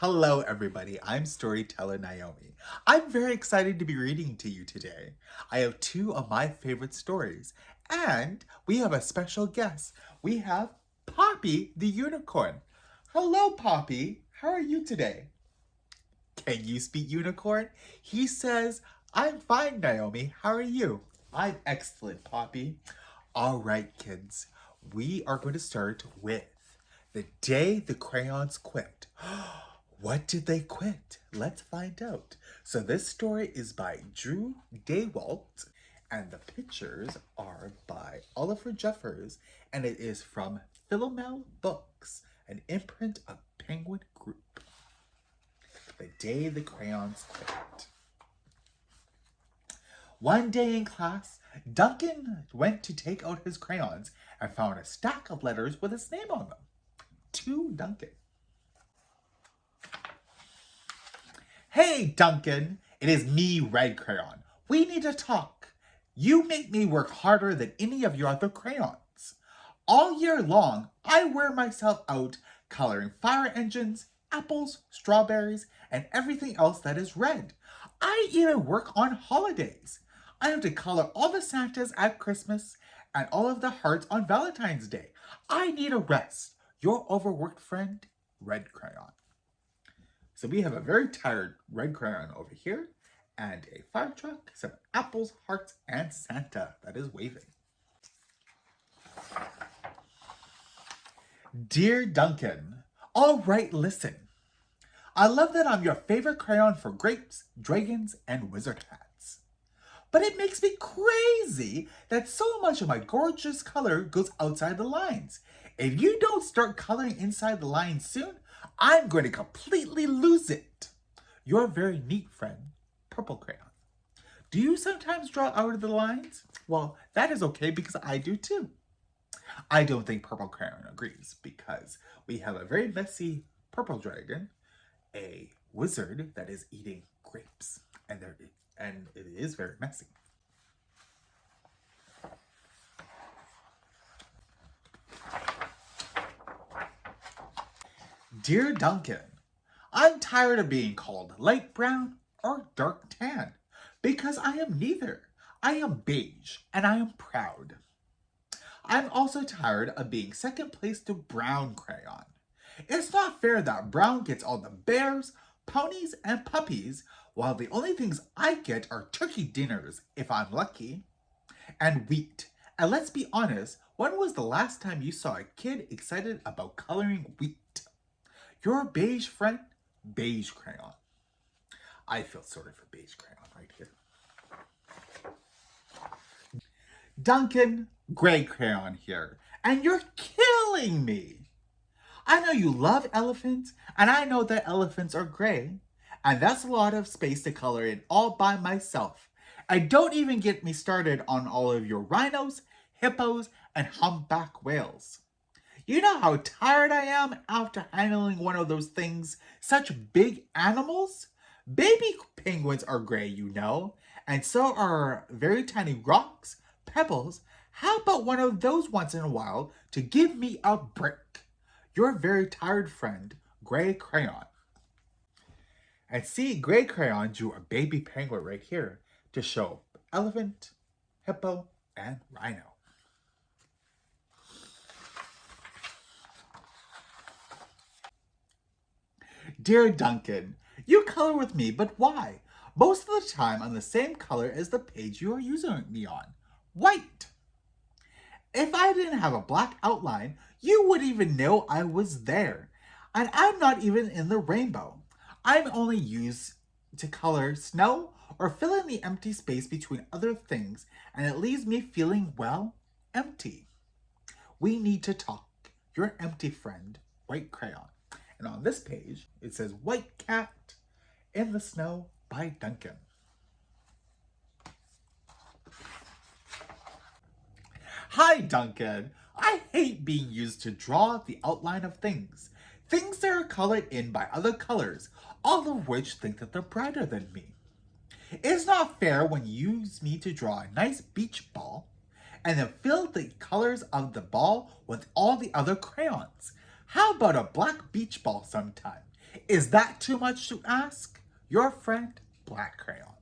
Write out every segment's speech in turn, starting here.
Hello everybody, I'm storyteller Naomi. I'm very excited to be reading to you today. I have two of my favorite stories and we have a special guest. We have Poppy the unicorn. Hello Poppy, how are you today? Can you speak unicorn? He says, I'm fine Naomi, how are you? I'm excellent Poppy. All right kids, we are going to start with the day the crayons quit. Oh, What did they quit? Let's find out. So this story is by Drew Daywalt and the pictures are by Oliver Jeffers and it is from Philomel Books, an imprint of Penguin Group. The Day the Crayons Quit. One day in class, Duncan went to take out his crayons and found a stack of letters with his name on them. To Duncan. Hey, Duncan, it is me, Red Crayon. We need to talk. You make me work harder than any of your other crayons. All year long, I wear myself out coloring fire engines, apples, strawberries, and everything else that is red. I even work on holidays. I have to color all the Santas at Christmas and all of the hearts on Valentine's Day. I need a rest. Your overworked friend, Red Crayon. So we have a very tired red crayon over here and a fire truck, some apples, hearts, and Santa that is waving. Dear Duncan, all right, listen. I love that I'm your favorite crayon for grapes, dragons, and wizard hats. But it makes me crazy that so much of my gorgeous color goes outside the lines. If you don't start coloring inside the lines soon, I'm going to completely lose it. Your very neat friend, Purple Crayon. Do you sometimes draw out of the lines? Well, that is okay because I do too. I don't think Purple Crayon agrees because we have a very messy purple dragon, a wizard that is eating grapes, and there and it is very messy. Dear Duncan, I'm tired of being called light brown or dark tan because I am neither. I am beige and I am proud. I'm also tired of being second place to brown crayon. It's not fair that brown gets all the bears, ponies, and puppies while the only things I get are turkey dinners if I'm lucky. And wheat. And let's be honest, when was the last time you saw a kid excited about coloring wheat? Your beige friend, beige crayon. I feel sorry for beige crayon right here. Duncan, gray crayon here, and you're killing me. I know you love elephants, and I know that elephants are gray, and that's a lot of space to color in all by myself. And don't even get me started on all of your rhinos, hippos, and humpback whales. You know how tired I am after handling one of those things? Such big animals? Baby penguins are gray, you know, and so are very tiny rocks, pebbles. How about one of those once in a while to give me a break? Your very tired friend, Gray Crayon. And see, Gray Crayon drew a baby penguin right here to show elephant, hippo, and rhino. Dear Duncan, you color with me, but why? Most of the time on the same color as the page you are using me on, white. If I didn't have a black outline, you wouldn't even know I was there. And I'm not even in the rainbow. I'm only used to color snow or fill in the empty space between other things, and it leaves me feeling, well, empty. We need to talk. Your empty friend, White Crayon. And on this page, it says White Cat in the Snow by Duncan. Hi, Duncan. I hate being used to draw the outline of things. Things that are colored in by other colors, all of which think that they're brighter than me. It's not fair when you use me to draw a nice beach ball and then fill the colors of the ball with all the other crayons. How about a black beach ball sometime? Is that too much to ask? Your friend, Black Crayon.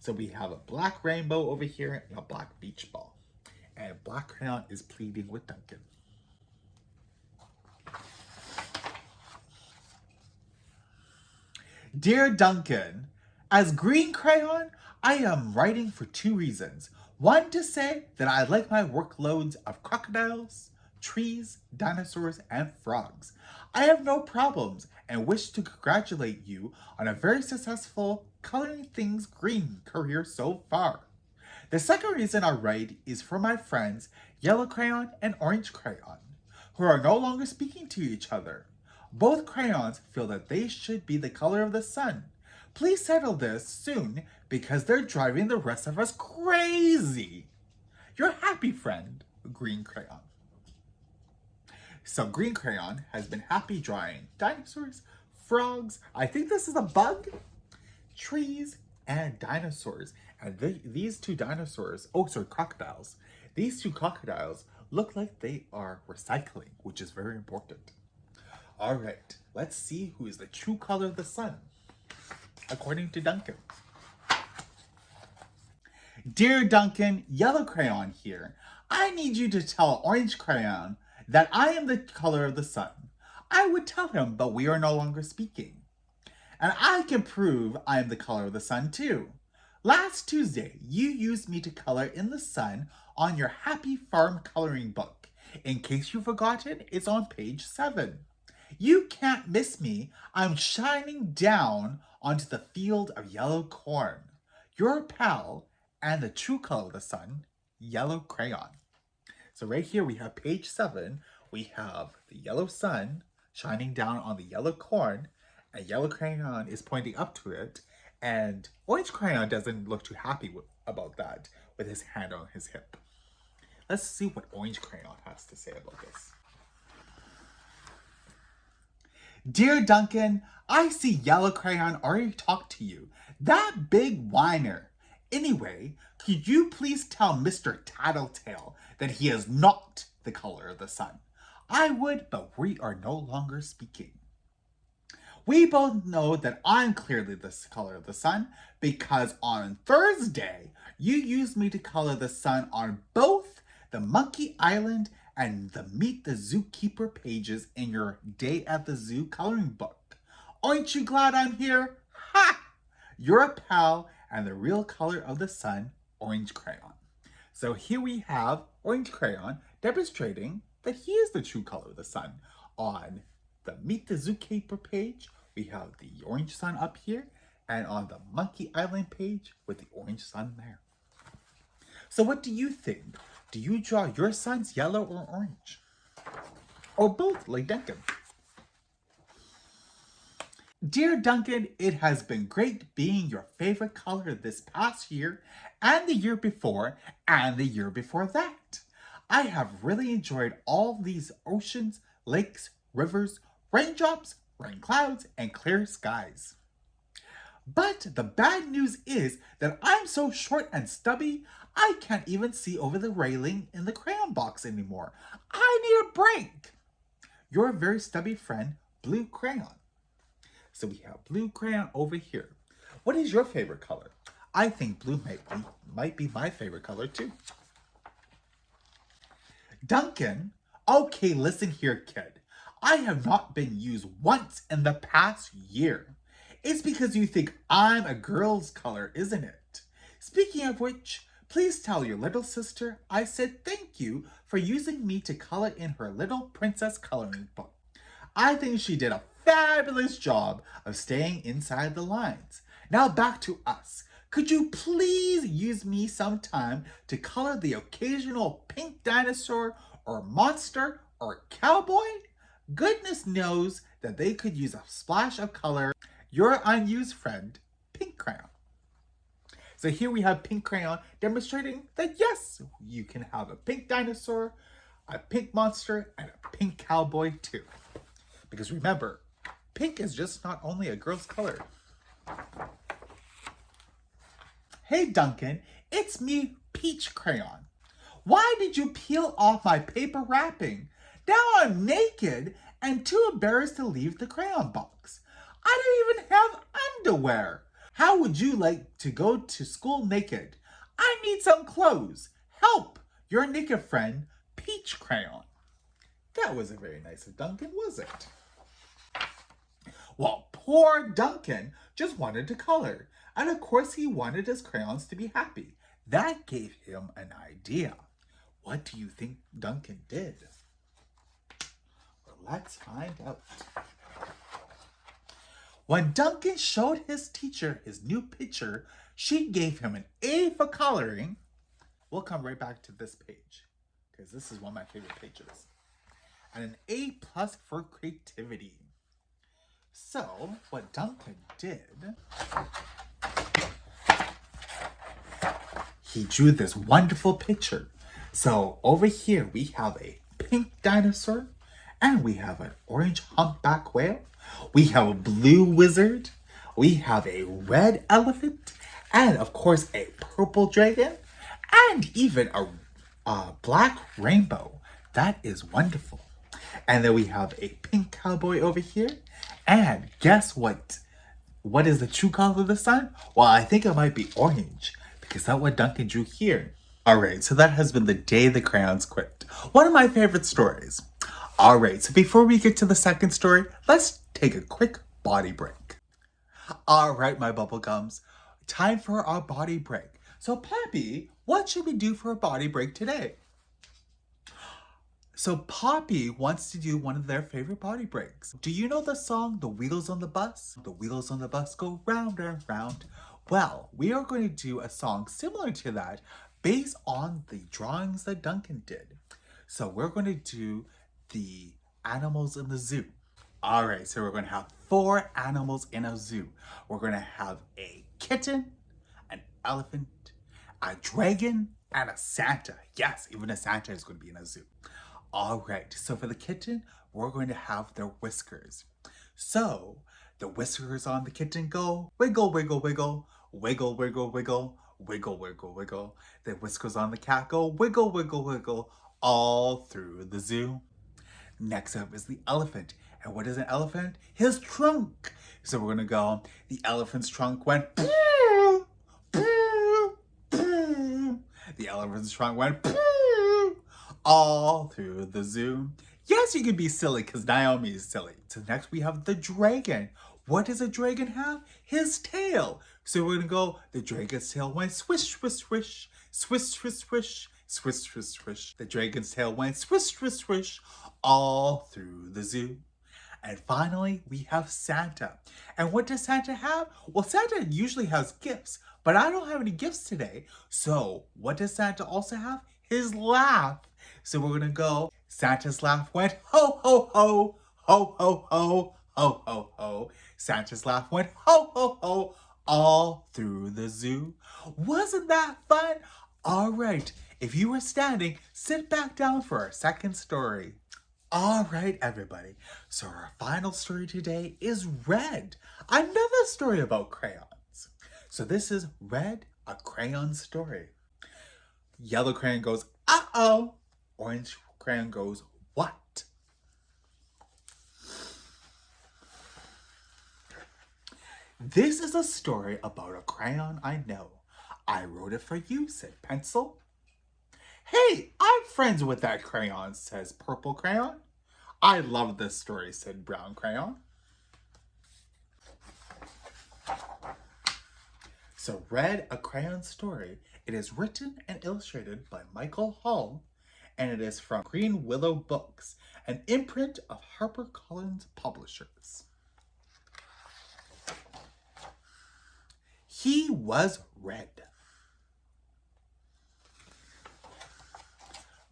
So we have a black rainbow over here and a black beach ball. And Black Crayon is pleading with Duncan. Dear Duncan, as Green Crayon, I am writing for two reasons. One, to say that I like my workloads of crocodiles, trees, dinosaurs, and frogs. I have no problems and wish to congratulate you on a very successful coloring things green career so far. The second reason I write is for my friends Yellow Crayon and Orange Crayon, who are no longer speaking to each other. Both crayons feel that they should be the color of the sun. Please settle this soon because they're driving the rest of us crazy. Your happy friend, Green Crayon. So Green Crayon has been happy drawing dinosaurs, frogs, I think this is a bug, trees, and dinosaurs. And th these two dinosaurs, oh sorry, crocodiles. These two crocodiles look like they are recycling, which is very important. All right, let's see who is the true color of the sun, according to Duncan. Dear Duncan, Yellow Crayon here. I need you to tell Orange Crayon that I am the color of the sun. I would tell him, but we are no longer speaking. And I can prove I am the color of the sun too. Last Tuesday, you used me to color in the sun on your Happy Farm coloring book. In case you've forgotten, it's on page 7. You can't miss me. I'm shining down onto the field of yellow corn. Your pal and the true color of the sun, yellow crayon. So right here we have page seven. We have the yellow sun shining down on the yellow corn and yellow crayon is pointing up to it and orange crayon doesn't look too happy about that with his hand on his hip. Let's see what orange crayon has to say about this. Dear Duncan, I see Yellow Crayon already talked to you. That big whiner. Anyway, could you please tell Mr. Tattletale that he is not the color of the sun? I would, but we are no longer speaking. We both know that I'm clearly the color of the sun because on Thursday, you used me to color the sun on both the Monkey Island and the Meet the Zookeeper pages in your Day at the Zoo coloring book. Aren't you glad I'm here? Ha! You're a pal and the real color of the sun, orange crayon. So here we have orange crayon demonstrating that he is the true color of the sun. On the Meet the Zookeeper page, we have the orange sun up here, and on the Monkey Island page with the orange sun there. So what do you think? Do you draw your suns yellow or orange? Or both, like Duncan? Dear Duncan, it has been great being your favorite color this past year and the year before and the year before that. I have really enjoyed all these oceans, lakes, rivers, raindrops, rain clouds, and clear skies. But the bad news is that I'm so short and stubby, I can't even see over the railing in the crayon box anymore. I need a break. Your very stubby friend, Blue Crayon. So we have Blue Crayon over here. What is your favorite color? I think blue might be, might be my favorite color too. Duncan, okay, listen here, kid. I have not been used once in the past year. It's because you think I'm a girl's color, isn't it? Speaking of which, Please tell your little sister I said thank you for using me to color in her little princess coloring book. I think she did a fabulous job of staying inside the lines. Now back to us. Could you please use me sometime to color the occasional pink dinosaur or monster or cowboy? Goodness knows that they could use a splash of color. Your unused friend, Pink Crayon. So here we have pink crayon demonstrating that yes, you can have a pink dinosaur, a pink monster, and a pink cowboy too. Because remember, pink is just not only a girl's color. Hey Duncan, it's me, Peach Crayon. Why did you peel off my paper wrapping? Now I'm naked and too embarrassed to leave the crayon box. I don't even have underwear. How would you like to go to school naked? I need some clothes. Help! Your naked friend, Peach Crayon. That wasn't very nice of Duncan, was it? Well, poor Duncan just wanted to color. And of course he wanted his crayons to be happy. That gave him an idea. What do you think Duncan did? Well, let's find out. When Duncan showed his teacher his new picture, she gave him an A for coloring. We'll come right back to this page because this is one of my favorite pages. And an A plus for creativity. So, what Duncan did, he drew this wonderful picture. So, over here we have a pink dinosaur, and we have an orange humpback whale, we have a blue wizard. We have a red elephant. And of course, a purple dragon. And even a, a black rainbow. That is wonderful. And then we have a pink cowboy over here. And guess what? What is the true color of the sun? Well, I think it might be orange because that's what Duncan drew here. All right, so that has been the day the crayons quit. One of my favorite stories. All right, so before we get to the second story, let's take a quick body break. All right, my bubblegums, time for our body break. So Poppy, what should we do for a body break today? So Poppy wants to do one of their favorite body breaks. Do you know the song, The Wheels on the Bus? The wheels on the bus go round and round. Well, we are going to do a song similar to that based on the drawings that Duncan did. So we're going to do the animals in the zoo. All right, so we're going to have four animals in a zoo. We're going to have a kitten, an elephant, a dragon, and a Santa. Yes, even a Santa is going to be in a zoo. All right, so for the kitten, we're going to have their whiskers. So the whiskers on the kitten go wiggle, wiggle, wiggle, wiggle, wiggle, wiggle, wiggle, wiggle, wiggle. The whiskers on the cat go wiggle, wiggle, wiggle, all through the zoo. Next up is the elephant. And what is an elephant? His trunk. So we're gonna go, the elephant's trunk went The elephant's trunk went all through the zoo. Yes, you can be silly because Naomi is silly. So next we have the dragon. What does a dragon have? His tail. So we're gonna go, the dragon's tail went swish, swish, swish, swish, swish, swish, swish, swish, swish. The dragon's tail went swish, swish, swish, all through the zoo. And finally, we have Santa. And what does Santa have? Well, Santa usually has gifts, but I don't have any gifts today. So what does Santa also have? His laugh. So we're gonna go, Santa's laugh went ho, ho, ho, ho, ho, ho, ho, ho, ho. Santa's laugh went ho, ho, ho, all through the zoo. Wasn't that fun? All right, if you were standing, sit back down for our second story. All right, everybody. So our final story today is Red, another story about crayons. So this is Red, a crayon story. Yellow crayon goes, uh-oh. Orange crayon goes, what? This is a story about a crayon I know. I wrote it for you, said Pencil. Hey, I'm friends with that crayon, says Purple Crayon. I love this story, said Brown Crayon. So Red a crayon story. It is written and illustrated by Michael Hall, and it is from Greenwillow Books, an imprint of HarperCollins Publishers. He was red.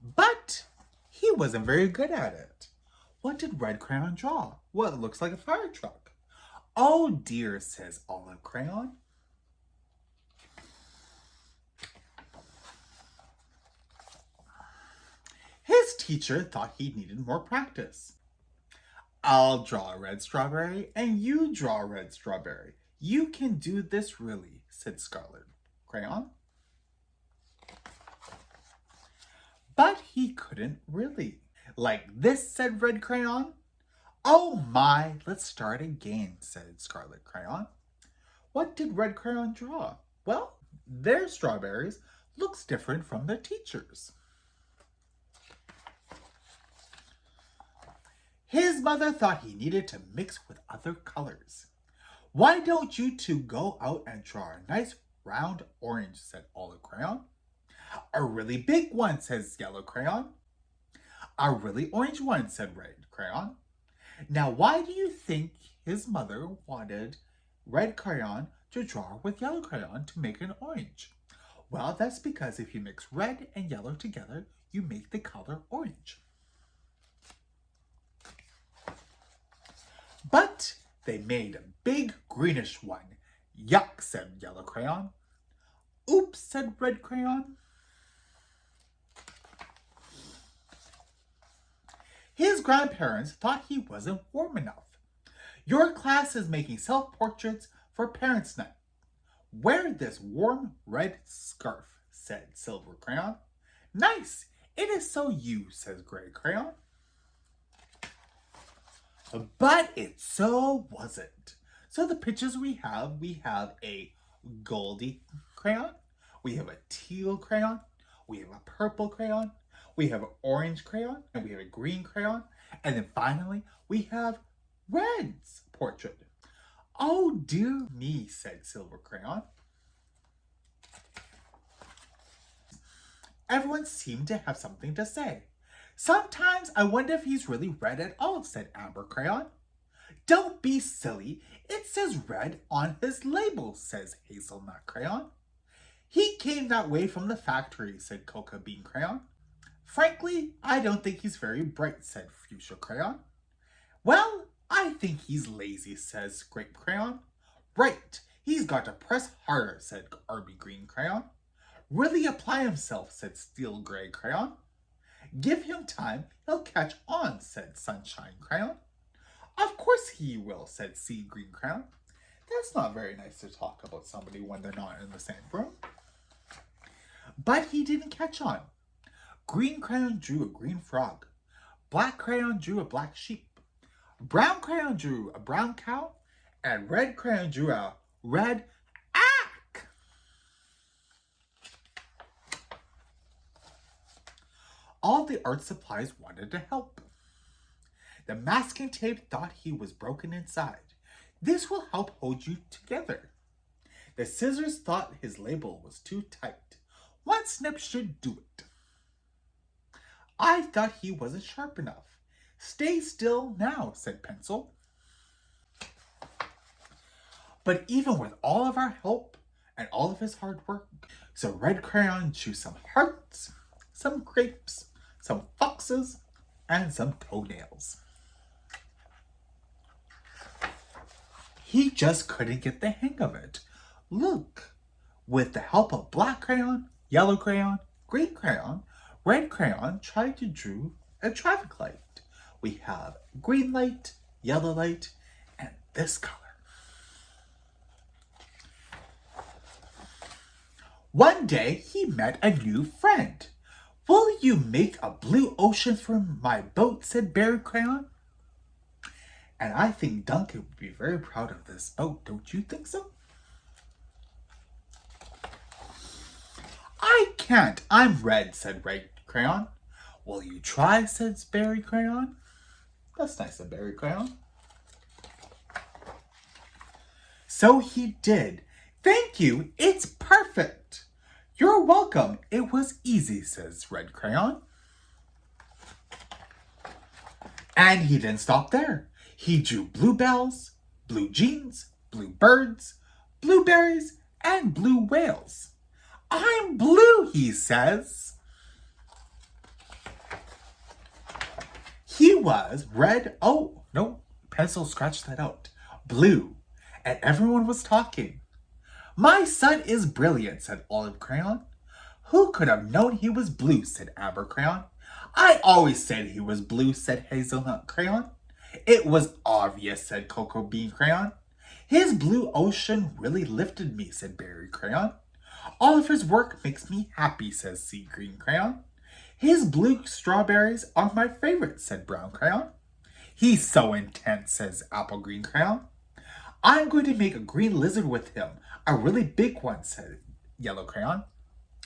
But he wasn't very good at it. What did Red Crayon draw? Well, it looks like a fire truck. Oh dear, says Olive Crayon. Teacher thought he needed more practice. I'll draw a red strawberry and you draw a red strawberry. You can do this really, said Scarlet Crayon. But he couldn't really. Like this, said Red Crayon. Oh my, let's start again, said Scarlet Crayon. What did Red Crayon draw? Well, their strawberries looks different from their teachers. His mother thought he needed to mix with other colors. Why don't you two go out and draw a nice round orange, said Olive Crayon. A really big one, says Yellow Crayon. A really orange one, said Red Crayon. Now, why do you think his mother wanted Red Crayon to draw with Yellow Crayon to make an orange? Well, that's because if you mix red and yellow together, you make the color orange. But they made a big greenish one. Yuck, said Yellow Crayon. Oops, said Red Crayon. His grandparents thought he wasn't warm enough. Your class is making self-portraits for Parents' Night. Wear this warm red scarf, said Silver Crayon. Nice! It is so you, says Gray Crayon. But it so wasn't. So the pictures we have, we have a goldy crayon, we have a teal crayon, we have a purple crayon, we have an orange crayon, and we have a green crayon, and then finally we have Red's portrait. Oh dear me, said Silver Crayon. Everyone seemed to have something to say. Sometimes I wonder if he's really red at all, said Amber Crayon. Don't be silly. It says red on his label, says Hazelnut Crayon. He came that way from the factory, said Cocoa Bean Crayon. Frankly, I don't think he's very bright, said Fuchsia Crayon. Well, I think he's lazy, says Grape Crayon. Right, he's got to press harder, said Arby Green Crayon. Really apply himself, said Steel Gray Crayon. Give him time, he'll catch on, said Sunshine Crayon. Of course he will, said Sea Green Crayon. That's not very nice to talk about somebody when they're not in the same room. But he didn't catch on. Green crayon drew a green frog. Black crayon drew a black sheep. Brown crayon drew a brown cow. And red crayon drew a red All the art supplies wanted to help. The masking tape thought he was broken inside. This will help hold you together. The scissors thought his label was too tight. One snip should do it. I thought he wasn't sharp enough. Stay still now, said Pencil. But even with all of our help and all of his hard work, so Red Crayon drew some hearts, some grapes, some foxes, and some toenails. He just couldn't get the hang of it. Look, with the help of black crayon, yellow crayon, green crayon, red crayon tried to draw a traffic light. We have green light, yellow light, and this color. One day, he met a new friend. Will you make a blue ocean for my boat, said Berry Crayon. And I think Duncan would be very proud of this boat, don't you think so? I can't. I'm red, said Red Crayon. Will you try, said Berry Crayon. That's nice of Berry Crayon. So he did. Thank you. It's perfect. You're welcome. It was easy, says Red Crayon. And he didn't stop there. He drew bluebells, blue jeans, blue birds, blueberries, and blue whales. I'm blue, he says. He was red. Oh, no, pencil scratched that out. Blue. And everyone was talking. My son is brilliant, said Olive Crayon. Who could have known he was blue, said Amber Crayon. I always said he was blue, said Hazelnut Crayon. It was obvious, said Cocoa Bean Crayon. His blue ocean really lifted me, said Berry Crayon. All of his work makes me happy, says Sea Green Crayon. His blue strawberries are my favorite, said Brown Crayon. He's so intense, says Apple Green Crayon. I'm going to make a green lizard with him. A really big one, said Yellow Crayon.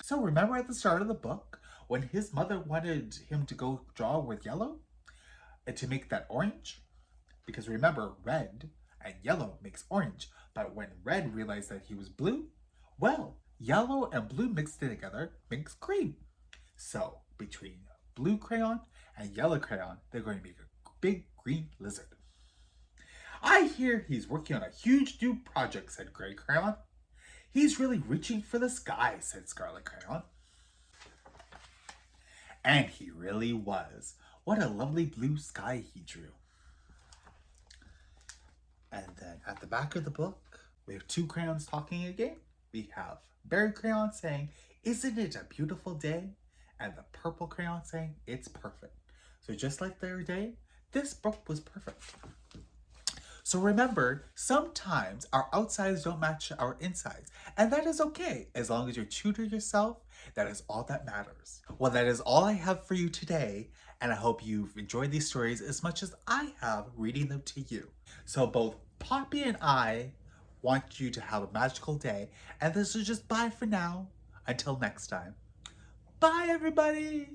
So remember at the start of the book when his mother wanted him to go draw with yellow and to make that orange? Because remember, red and yellow makes orange. But when red realized that he was blue, well, yellow and blue mixed together makes green. So between blue crayon and yellow crayon, they're going to make a big green lizard. I hear he's working on a huge new project, said Gray Crayon. He's really reaching for the sky, said Scarlet Crayon. And he really was. What a lovely blue sky he drew. And then at the back of the book, we have two crayons talking again. We have Berry Crayon saying, isn't it a beautiful day? And the purple crayon saying, it's perfect. So just like their day, this book was perfect. So remember, sometimes our outsides don't match our insides, and that is okay. As long as you're true to yourself, that is all that matters. Well, that is all I have for you today, and I hope you've enjoyed these stories as much as I have reading them to you. So both Poppy and I want you to have a magical day, and this is just bye for now. Until next time. Bye, everybody!